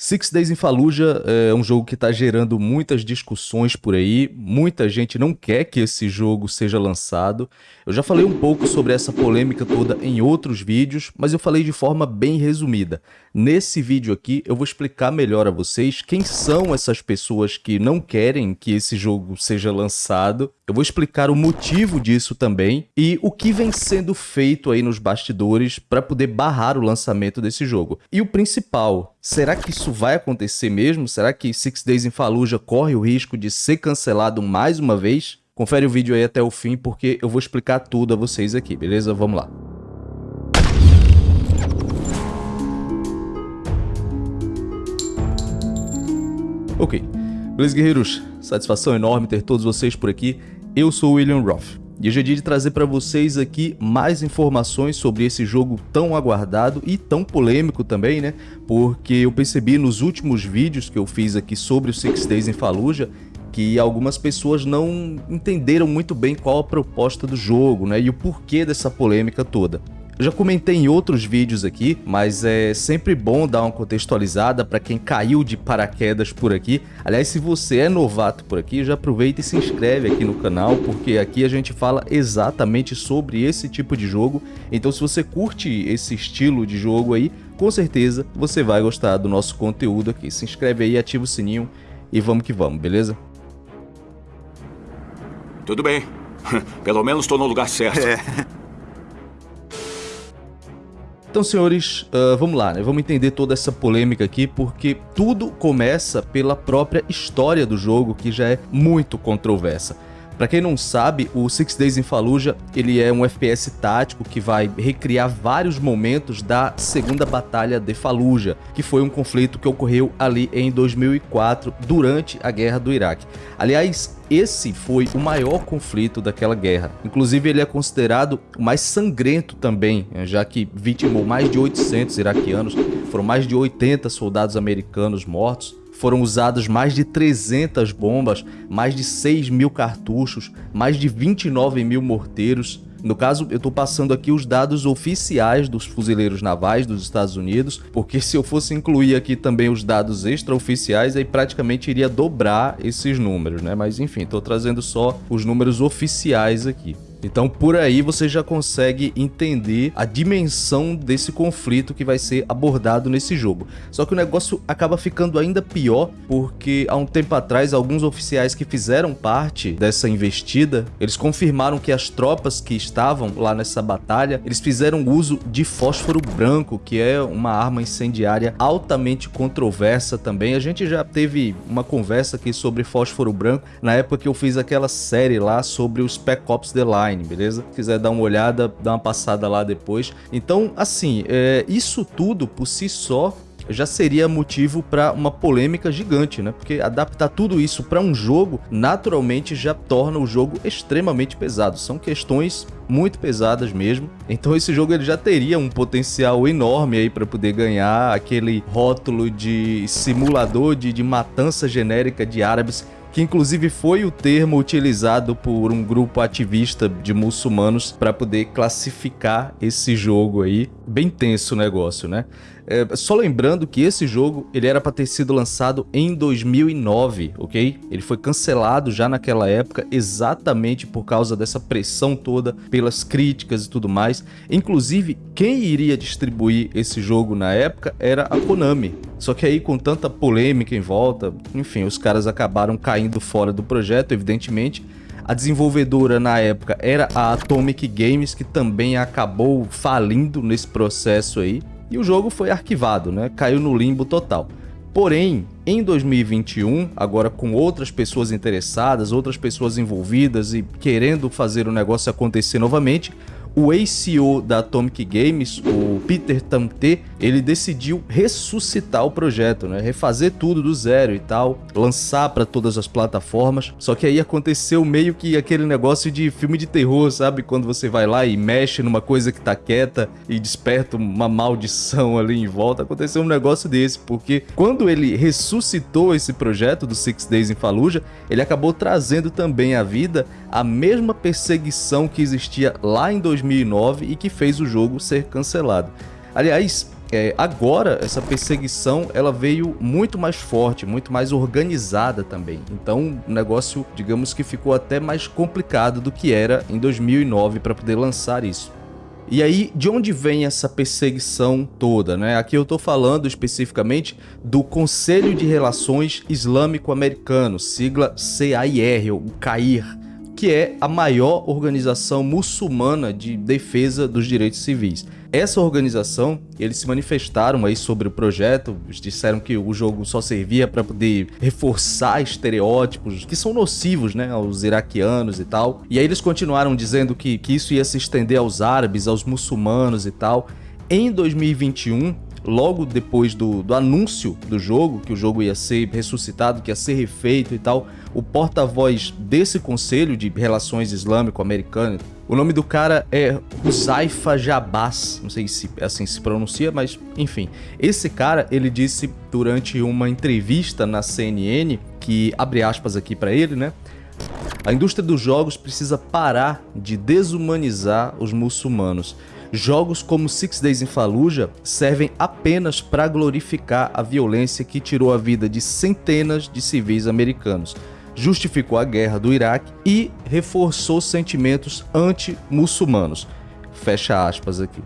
Six Days in Fallujah é um jogo que está gerando muitas discussões por aí, muita gente não quer que esse jogo seja lançado. Eu já falei um pouco sobre essa polêmica toda em outros vídeos, mas eu falei de forma bem resumida. Nesse vídeo aqui eu vou explicar melhor a vocês quem são essas pessoas que não querem que esse jogo seja lançado. Eu vou explicar o motivo disso também e o que vem sendo feito aí nos bastidores para poder barrar o lançamento desse jogo. E o principal, será que isso vai acontecer mesmo? Será que Six Days in Fallujah corre o risco de ser cancelado mais uma vez? Confere o vídeo aí até o fim porque eu vou explicar tudo a vocês aqui, beleza? Vamos lá. Ok, beleza guerreiros? Satisfação enorme ter todos vocês por aqui. Eu sou William Roth. E hoje é dia de trazer para vocês aqui mais informações sobre esse jogo tão aguardado e tão polêmico também, né? Porque eu percebi nos últimos vídeos que eu fiz aqui sobre o Six Days em Fallujah que algumas pessoas não entenderam muito bem qual a proposta do jogo, né? E o porquê dessa polêmica toda. Eu já comentei em outros vídeos aqui, mas é sempre bom dar uma contextualizada para quem caiu de paraquedas por aqui. Aliás, se você é novato por aqui, já aproveita e se inscreve aqui no canal, porque aqui a gente fala exatamente sobre esse tipo de jogo. Então se você curte esse estilo de jogo aí, com certeza você vai gostar do nosso conteúdo aqui. Se inscreve aí, ativa o sininho e vamos que vamos, beleza? Tudo bem. Pelo menos estou no lugar certo. É. Então, senhores, uh, vamos lá, né? Vamos entender toda essa polêmica aqui, porque tudo começa pela própria história do jogo, que já é muito controversa. Para quem não sabe, o Six Days in Fallujah ele é um FPS tático que vai recriar vários momentos da Segunda Batalha de Fallujah, que foi um conflito que ocorreu ali em 2004, durante a Guerra do Iraque. Aliás, esse foi o maior conflito daquela guerra. Inclusive, ele é considerado o mais sangrento também, já que vitimou mais de 800 iraquianos, foram mais de 80 soldados americanos mortos, foram usadas mais de 300 bombas, mais de 6 mil cartuchos, mais de 29 mil morteiros. No caso, eu estou passando aqui os dados oficiais dos fuzileiros navais dos Estados Unidos, porque se eu fosse incluir aqui também os dados extraoficiais, aí praticamente iria dobrar esses números, né? Mas enfim, estou trazendo só os números oficiais aqui. Então por aí você já consegue entender a dimensão desse conflito que vai ser abordado nesse jogo. Só que o negócio acaba ficando ainda pior porque há um tempo atrás alguns oficiais que fizeram parte dessa investida, eles confirmaram que as tropas que estavam lá nessa batalha, eles fizeram uso de fósforo branco, que é uma arma incendiária altamente controversa também. A gente já teve uma conversa aqui sobre fósforo branco na época que eu fiz aquela série lá sobre os Spec Ops The Line online, beleza? Se quiser dar uma olhada, dá uma passada lá depois. Então, assim, é, isso tudo por si só já seria motivo para uma polêmica gigante, né? Porque adaptar tudo isso para um jogo naturalmente já torna o jogo extremamente pesado. São questões muito pesadas mesmo. Então esse jogo ele já teria um potencial enorme aí para poder ganhar aquele rótulo de simulador de, de matança genérica de árabes que inclusive foi o termo utilizado por um grupo ativista de muçulmanos para poder classificar esse jogo aí. Bem tenso o negócio, né? É, só lembrando que esse jogo ele era para ter sido lançado em 2009, ok? Ele foi cancelado já naquela época exatamente por causa dessa pressão toda, pelas críticas e tudo mais. Inclusive, quem iria distribuir esse jogo na época era a Konami. Só que aí com tanta polêmica em volta, enfim, os caras acabaram caindo fora do projeto, evidentemente. A desenvolvedora na época era a Atomic Games, que também acabou falindo nesse processo aí e o jogo foi arquivado, né? caiu no limbo total. Porém, em 2021, agora com outras pessoas interessadas, outras pessoas envolvidas e querendo fazer o negócio acontecer novamente, o ACO da Atomic Games, o Peter Tamte, ele decidiu ressuscitar o projeto, né? refazer tudo do zero e tal, lançar para todas as plataformas. Só que aí aconteceu meio que aquele negócio de filme de terror, sabe? Quando você vai lá e mexe numa coisa que tá quieta e desperta uma maldição ali em volta. Aconteceu um negócio desse, porque quando ele ressuscitou esse projeto do Six Days in Fallujah, ele acabou trazendo também à vida a mesma perseguição que existia lá em 2009 e que fez o jogo ser cancelado. Aliás, é, agora essa perseguição ela veio muito mais forte, muito mais organizada também. Então o negócio, digamos que ficou até mais complicado do que era em 2009 para poder lançar isso. E aí, de onde vem essa perseguição toda, né? Aqui eu estou falando especificamente do Conselho de Relações Islâmico-Americano, sigla CAIR, ou CAIR, que é a maior organização muçulmana de defesa dos direitos civis. Essa organização, eles se manifestaram aí sobre o projeto, disseram que o jogo só servia para poder reforçar estereótipos que são nocivos, né, aos iraquianos e tal. E aí eles continuaram dizendo que, que isso ia se estender aos árabes, aos muçulmanos e tal. Em 2021, logo depois do, do anúncio do jogo, que o jogo ia ser ressuscitado, que ia ser refeito e tal, o porta-voz desse conselho de relações islâmico-americano, o nome do cara é Huzaifa Jabas, não sei se assim se pronuncia, mas enfim. Esse cara, ele disse durante uma entrevista na CNN, que abre aspas aqui para ele, né? A indústria dos jogos precisa parar de desumanizar os muçulmanos. Jogos como Six Days in Fallujah servem apenas para glorificar a violência que tirou a vida de centenas de civis americanos, justificou a guerra do Iraque e reforçou sentimentos anti-muçulmanos. Fecha aspas aqui.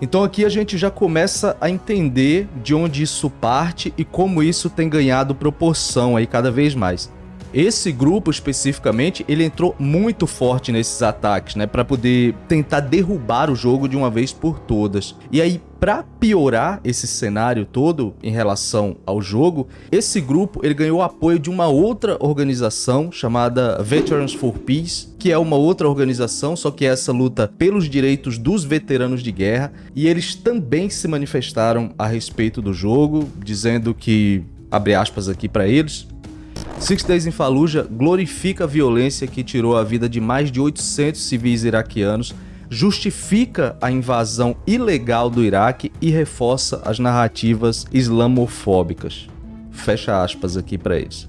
Então aqui a gente já começa a entender de onde isso parte e como isso tem ganhado proporção aí cada vez mais. Esse grupo especificamente, ele entrou muito forte nesses ataques, né, para poder tentar derrubar o jogo de uma vez por todas. E aí, para piorar esse cenário todo em relação ao jogo, esse grupo ele ganhou apoio de uma outra organização chamada Veterans for Peace, que é uma outra organização, só que essa luta pelos direitos dos veteranos de guerra, e eles também se manifestaram a respeito do jogo, dizendo que abre aspas aqui para eles, Six Days in Fallujah glorifica a violência que tirou a vida de mais de 800 civis iraquianos, justifica a invasão ilegal do Iraque e reforça as narrativas islamofóbicas. Fecha aspas aqui para eles.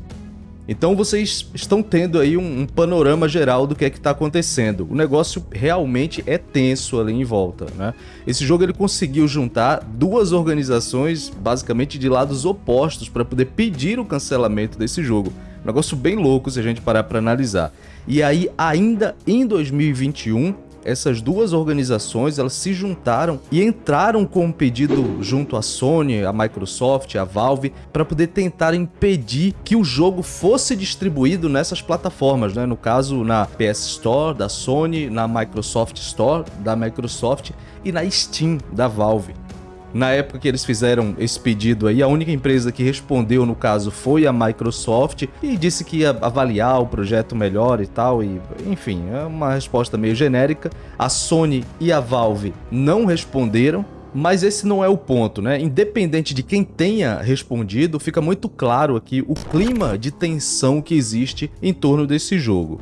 Então vocês estão tendo aí um, um panorama geral do que é que está acontecendo. O negócio realmente é tenso ali em volta, né? Esse jogo ele conseguiu juntar duas organizações basicamente de lados opostos para poder pedir o cancelamento desse jogo. Um negócio bem louco se a gente parar para analisar. E aí, ainda em 2021, essas duas organizações elas se juntaram e entraram com um pedido junto à Sony, à Microsoft, à Valve, para poder tentar impedir que o jogo fosse distribuído nessas plataformas, né? no caso na PS Store da Sony, na Microsoft Store da Microsoft e na Steam da Valve. Na época que eles fizeram esse pedido aí, a única empresa que respondeu no caso foi a Microsoft e disse que ia avaliar o projeto melhor e tal, e enfim, é uma resposta meio genérica. A Sony e a Valve não responderam, mas esse não é o ponto, né? Independente de quem tenha respondido, fica muito claro aqui o clima de tensão que existe em torno desse jogo.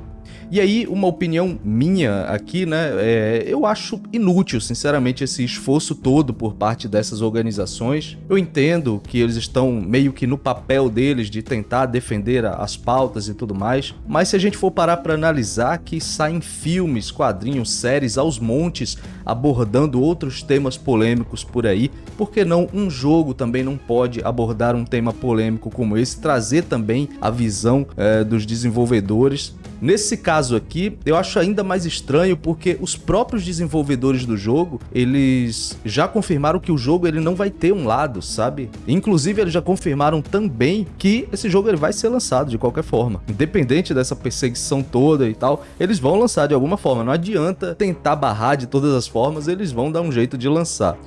E aí, uma opinião minha aqui, né, é, eu acho inútil, sinceramente, esse esforço todo por parte dessas organizações. Eu entendo que eles estão meio que no papel deles de tentar defender as pautas e tudo mais, mas se a gente for parar para analisar que saem filmes, quadrinhos, séries aos montes abordando outros temas polêmicos por aí, por que não um jogo também não pode abordar um tema polêmico como esse, trazer também a visão é, dos desenvolvedores Nesse caso aqui, eu acho ainda mais estranho porque os próprios desenvolvedores do jogo, eles já confirmaram que o jogo ele não vai ter um lado, sabe? Inclusive, eles já confirmaram também que esse jogo ele vai ser lançado de qualquer forma. Independente dessa perseguição toda e tal, eles vão lançar de alguma forma. Não adianta tentar barrar de todas as formas, eles vão dar um jeito de lançar.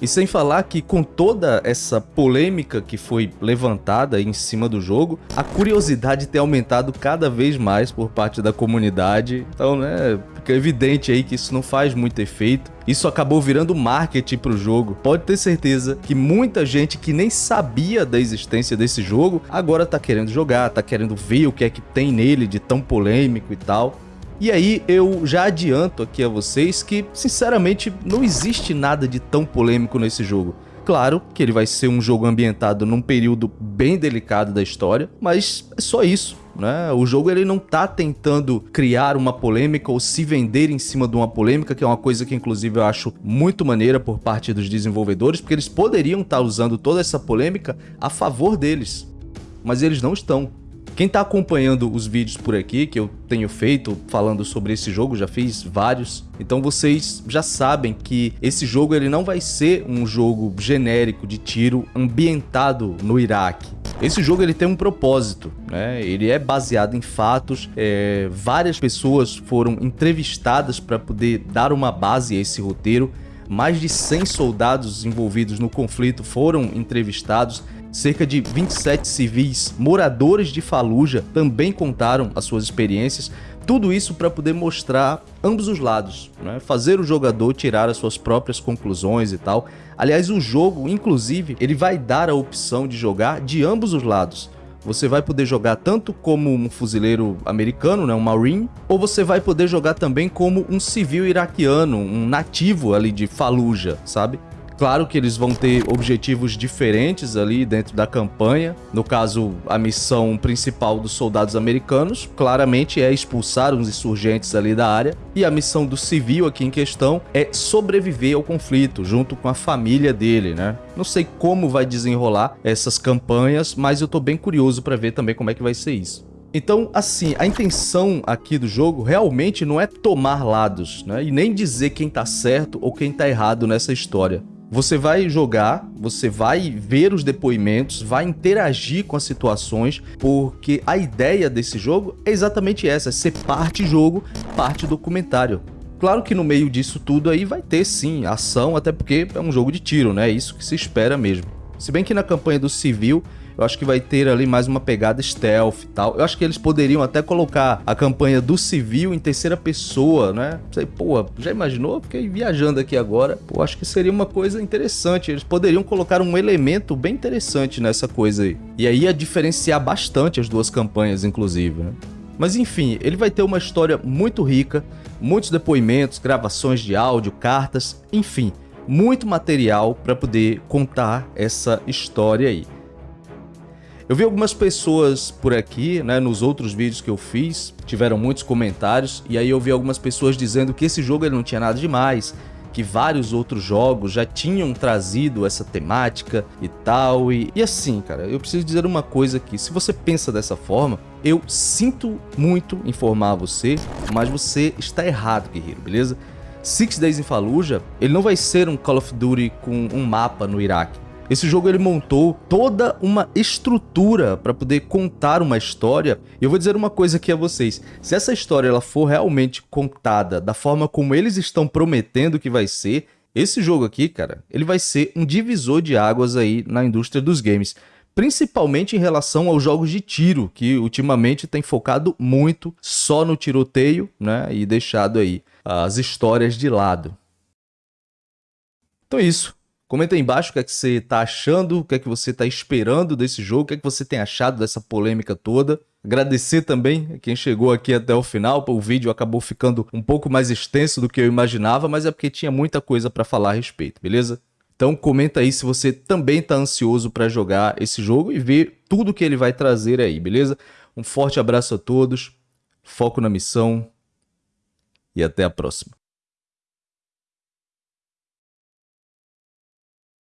E sem falar que com toda essa polêmica que foi levantada em cima do jogo, a curiosidade tem aumentado cada vez mais por parte da comunidade. Então, né, fica evidente aí que isso não faz muito efeito. Isso acabou virando marketing para o jogo. Pode ter certeza que muita gente que nem sabia da existência desse jogo agora tá querendo jogar, tá querendo ver o que é que tem nele de tão polêmico e tal. E aí eu já adianto aqui a vocês que, sinceramente, não existe nada de tão polêmico nesse jogo. Claro que ele vai ser um jogo ambientado num período bem delicado da história, mas é só isso. né? O jogo ele não tá tentando criar uma polêmica ou se vender em cima de uma polêmica, que é uma coisa que inclusive eu acho muito maneira por parte dos desenvolvedores, porque eles poderiam estar tá usando toda essa polêmica a favor deles, mas eles não estão. Quem está acompanhando os vídeos por aqui, que eu tenho feito falando sobre esse jogo, já fiz vários, então vocês já sabem que esse jogo ele não vai ser um jogo genérico de tiro ambientado no Iraque. Esse jogo ele tem um propósito, né? Ele é baseado em fatos. É, várias pessoas foram entrevistadas para poder dar uma base a esse roteiro. Mais de 100 soldados envolvidos no conflito foram entrevistados Cerca de 27 civis moradores de Fallujah também contaram as suas experiências, tudo isso para poder mostrar ambos os lados, né? fazer o jogador tirar as suas próprias conclusões e tal. Aliás, o jogo, inclusive, ele vai dar a opção de jogar de ambos os lados. Você vai poder jogar tanto como um fuzileiro americano, né, um Marine, ou você vai poder jogar também como um civil iraquiano, um nativo ali de Fallujah, sabe? Claro que eles vão ter objetivos diferentes ali dentro da campanha. No caso, a missão principal dos soldados americanos, claramente é expulsar os insurgentes ali da área. E a missão do civil aqui em questão é sobreviver ao conflito, junto com a família dele, né? Não sei como vai desenrolar essas campanhas, mas eu tô bem curioso para ver também como é que vai ser isso. Então, assim, a intenção aqui do jogo realmente não é tomar lados, né? E nem dizer quem tá certo ou quem tá errado nessa história. Você vai jogar, você vai ver os depoimentos, vai interagir com as situações, porque a ideia desse jogo é exatamente essa, é ser parte jogo, parte documentário. Claro que no meio disso tudo aí vai ter sim ação, até porque é um jogo de tiro, né? É isso que se espera mesmo. Se bem que na campanha do civil eu acho que vai ter ali mais uma pegada stealth e tal. Eu acho que eles poderiam até colocar a campanha do civil em terceira pessoa, né? Sei, pô, já imaginou? Fiquei viajando aqui agora. Pô, acho que seria uma coisa interessante. Eles poderiam colocar um elemento bem interessante nessa coisa aí. E aí ia diferenciar bastante as duas campanhas, inclusive, né? Mas enfim, ele vai ter uma história muito rica, muitos depoimentos, gravações de áudio, cartas, enfim, muito material para poder contar essa história aí. Eu vi algumas pessoas por aqui, né, nos outros vídeos que eu fiz, tiveram muitos comentários, e aí eu vi algumas pessoas dizendo que esse jogo ele não tinha nada demais, que vários outros jogos já tinham trazido essa temática e tal, e, e assim, cara, eu preciso dizer uma coisa aqui, se você pensa dessa forma, eu sinto muito informar você, mas você está errado, guerreiro, beleza? Six Days in Fallujah, ele não vai ser um Call of Duty com um mapa no Iraque. Esse jogo ele montou toda uma estrutura para poder contar uma história. E eu vou dizer uma coisa aqui a vocês. Se essa história ela for realmente contada da forma como eles estão prometendo que vai ser, esse jogo aqui, cara, ele vai ser um divisor de águas aí na indústria dos games. Principalmente em relação aos jogos de tiro, que ultimamente tem focado muito só no tiroteio, né? E deixado aí as histórias de lado. Então é isso. Comenta aí embaixo o que é que você está achando, o que é que você está esperando desse jogo, o que é que você tem achado dessa polêmica toda. Agradecer também a quem chegou aqui até o final, o vídeo acabou ficando um pouco mais extenso do que eu imaginava, mas é porque tinha muita coisa para falar a respeito, beleza? Então comenta aí se você também está ansioso para jogar esse jogo e ver tudo que ele vai trazer aí, beleza? Um forte abraço a todos, foco na missão e até a próxima.